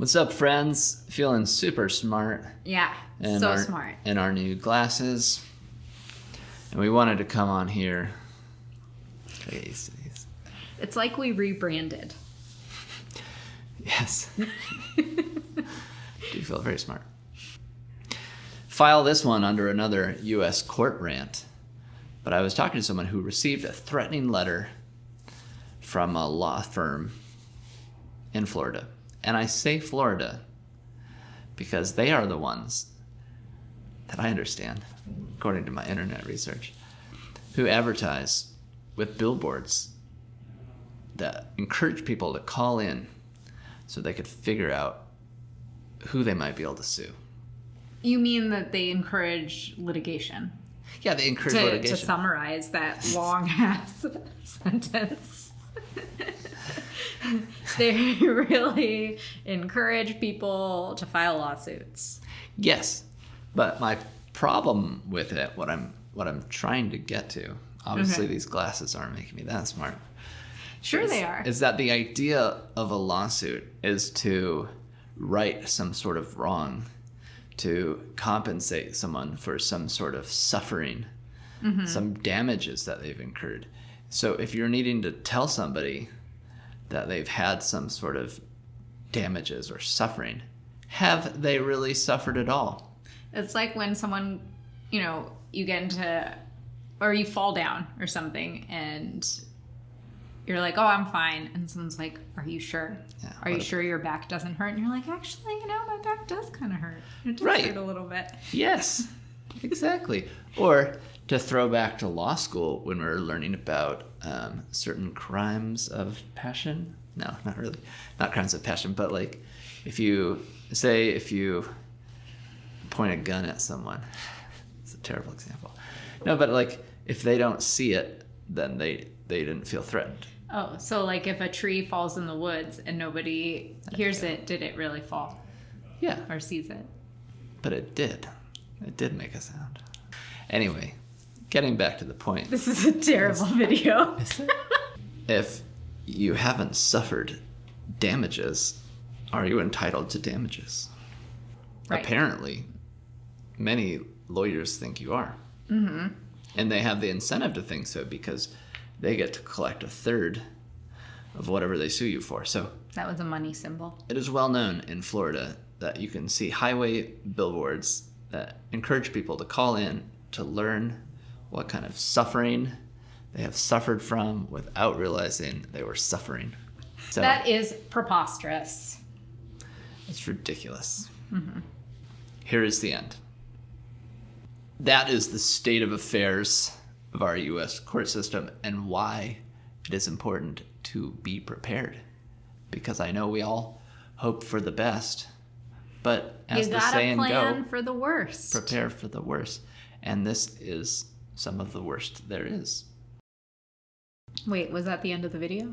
What's up, friends? Feeling super smart Yeah, so our smart. in our new glasses, and we wanted to come on here. Gotta get used to these. It's like we rebranded. Yes. Do feel very smart. File this one under another U.S. court rant, but I was talking to someone who received a threatening letter from a law firm in Florida. And I say Florida because they are the ones that I understand, according to my internet research, who advertise with billboards that encourage people to call in so they could figure out who they might be able to sue. You mean that they encourage litigation? Yeah, they encourage To, litigation. to summarize that long ass sentence. they really encourage people to file lawsuits. yes, but my problem with it, what I'm what I'm trying to get to, obviously Okay. these glasses aren't making me that smart. Sure, is, they are. Is that the idea of a lawsuit is to right some sort of wrong, to compensate someone for some sort of suffering, Mm-hmm. some damages that they've incurred. So if you're needing to tell somebody that they've had some sort of damages or suffering, have they really suffered at all? It's like when someone, you know, you get into, or you fall down or something, and you're like, "Oh, I'm fine," and someone's like, "Are you sure? Yeah, Are you sure your back doesn't hurt?" And you're like, "Actually, you know, my back does kind of hurt. It does Right. hurt a little bit." Yes, exactly. or to throw back to law school when we were learning about um, certain crimes of passion. No, not really. Not crimes of passion, but like if you say if you point a gun at someone, it's a terrible example. No, but like if they don't see it, then they they didn't feel threatened. Oh, so like if a tree falls in the woods and nobody hears it, did it really fall Yeah, or sees it? but it did. It did make a sound. Anyway, getting back to the point. This is a terrible video. if you haven't suffered damages, are you entitled to damages? Right. Apparently, many lawyers think you are. Mm-hmm. And they have the incentive to think so because they get to collect a third of whatever they sue you for. So That was a money symbol. it is well known in Florida that you can see highway billboards that encourage people to call in to learn what kind of suffering they have suffered from without realizing they were suffering. So That is preposterous. it's ridiculous. Mm-hmm. Here is the end. That is the state of affairs of our U.S. court system and why it is important to be prepared. Because I know we all hope for the best, but as you the saying plan go, for the worst. prepare for the worst. And this is some of the worst there is. Wait, was that the end of the video?